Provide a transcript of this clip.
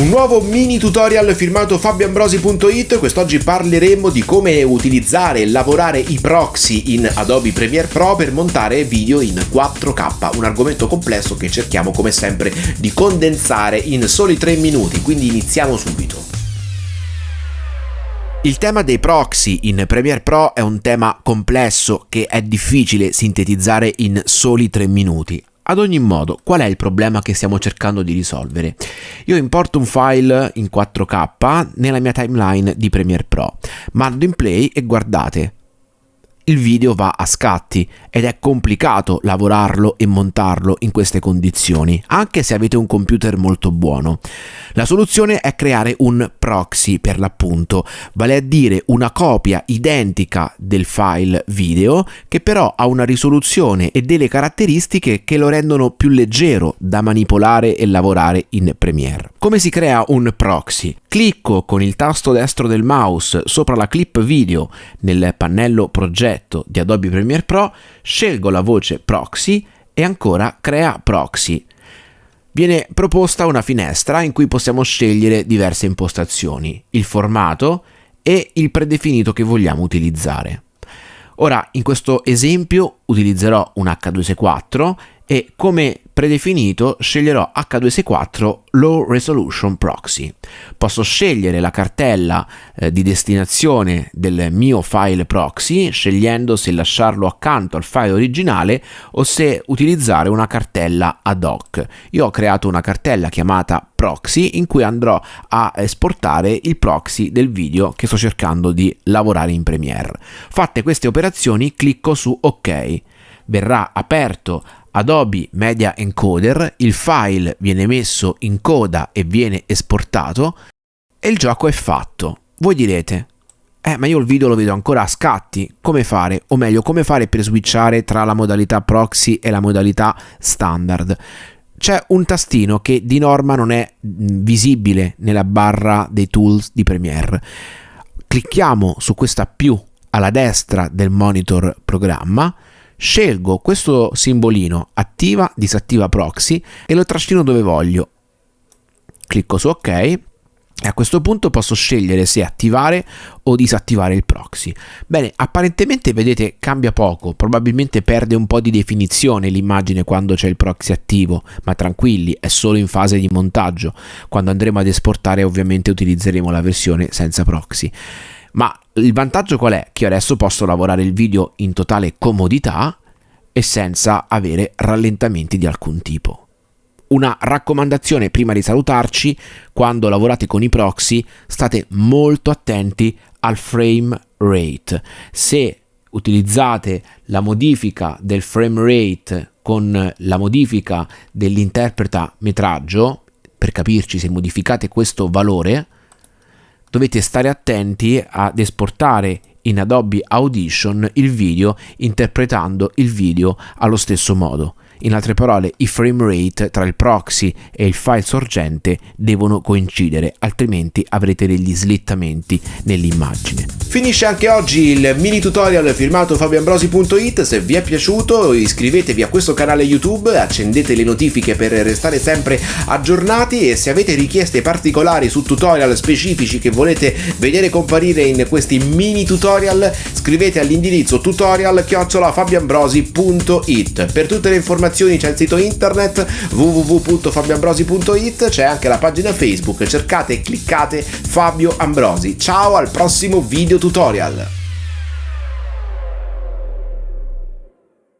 Un nuovo mini tutorial firmato fabioambrosi.it, quest'oggi parleremo di come utilizzare e lavorare i proxy in Adobe Premiere Pro per montare video in 4K, un argomento complesso che cerchiamo come sempre di condensare in soli 3 minuti, quindi iniziamo subito. Il tema dei proxy in Premiere Pro è un tema complesso che è difficile sintetizzare in soli 3 minuti. Ad ogni modo, qual è il problema che stiamo cercando di risolvere? Io importo un file in 4K nella mia timeline di Premiere Pro, mando in play e guardate, il video va a scatti ed è complicato lavorarlo e montarlo in queste condizioni, anche se avete un computer molto buono. La soluzione è creare un proxy per l'appunto, vale a dire una copia identica del file video che però ha una risoluzione e delle caratteristiche che lo rendono più leggero da manipolare e lavorare in Premiere. Come si crea un proxy? Clicco con il tasto destro del mouse sopra la clip video nel pannello progetto di Adobe Premiere Pro, scelgo la voce proxy e ancora crea proxy viene proposta una finestra in cui possiamo scegliere diverse impostazioni, il formato e il predefinito che vogliamo utilizzare. Ora, in questo esempio utilizzerò un H264 e come predefinito sceglierò H264 Low Resolution Proxy. Posso scegliere la cartella eh, di destinazione del mio file proxy scegliendo se lasciarlo accanto al file originale o se utilizzare una cartella ad hoc. Io ho creato una cartella chiamata proxy in cui andrò a esportare il proxy del video che sto cercando di lavorare in Premiere. Fatte queste operazioni clicco su ok verrà aperto Adobe Media Encoder, il file viene messo in coda e viene esportato e il gioco è fatto. Voi direte, eh ma io il video lo vedo ancora a scatti, come fare? O meglio, come fare per switchare tra la modalità proxy e la modalità standard? C'è un tastino che di norma non è visibile nella barra dei tools di Premiere. Clicchiamo su questa più alla destra del monitor programma, scelgo questo simbolino attiva, disattiva proxy e lo trascino dove voglio. Clicco su ok e a questo punto posso scegliere se attivare o disattivare il proxy. Bene, apparentemente vedete cambia poco, probabilmente perde un po' di definizione l'immagine quando c'è il proxy attivo, ma tranquilli, è solo in fase di montaggio. Quando andremo ad esportare ovviamente utilizzeremo la versione senza proxy. Ma il vantaggio qual è? Che adesso posso lavorare il video in totale comodità e senza avere rallentamenti di alcun tipo. Una raccomandazione prima di salutarci, quando lavorate con i proxy state molto attenti al frame rate. Se utilizzate la modifica del frame rate con la modifica dell'interpreta metraggio, per capirci se modificate questo valore, dovete stare attenti ad esportare in Adobe Audition il video interpretando il video allo stesso modo. In altre parole, i frame rate tra il proxy e il file sorgente devono coincidere, altrimenti avrete degli slittamenti nell'immagine. Finisce anche oggi il mini tutorial firmato fabioambrosi.it, se vi è piaciuto iscrivetevi a questo canale YouTube, accendete le notifiche per restare sempre aggiornati e se avete richieste particolari su tutorial specifici che volete vedere comparire in questi mini tutorial, scrivete all'indirizzo tutorial. Per tutte le informazioni informazioni c'è il sito internet www.fabioambrosi.it, c'è anche la pagina Facebook, cercate e cliccate Fabio Ambrosi. Ciao al prossimo video tutorial!